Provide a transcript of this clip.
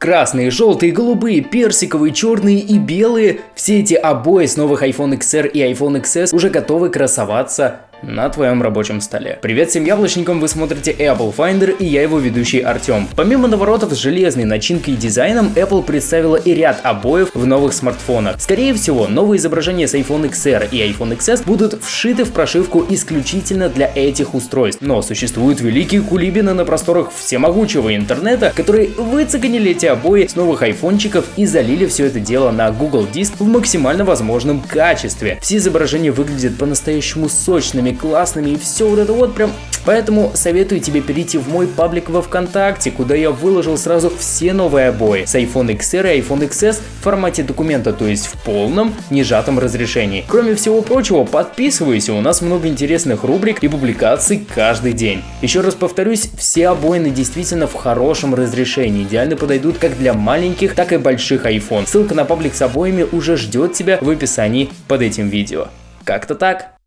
Красные, желтые, голубые, персиковые, черные и белые – все эти обои с новых iPhone XR и iPhone XS уже готовы красоваться на твоем рабочем столе. Привет всем яблочникам, вы смотрите Apple Finder и я его ведущий Артем. Помимо наворотов с железной начинкой и дизайном, Apple представила и ряд обоев в новых смартфонах. Скорее всего, новые изображения с iPhone XR и iPhone XS будут вшиты в прошивку исключительно для этих устройств. Но существуют великие кулибины на просторах всемогучего интернета, которые выцегонили эти обои с новых айфончиков и залили все это дело на Google Диск в максимально возможном качестве. Все изображения выглядят по-настоящему сочными, классными, классными и все вот это вот прям. Поэтому советую тебе перейти в мой паблик во Вконтакте, куда я выложил сразу все новые обои с iPhone XR и iPhone XS в формате документа, то есть в полном нежатом разрешении. Кроме всего прочего, подписывайся, у нас много интересных рубрик и публикаций каждый день. Еще раз повторюсь, все обоины действительно в хорошем разрешении, идеально подойдут как для маленьких, так и больших iPhone. Ссылка на паблик с обоями уже ждет тебя в описании под этим видео. Как-то так.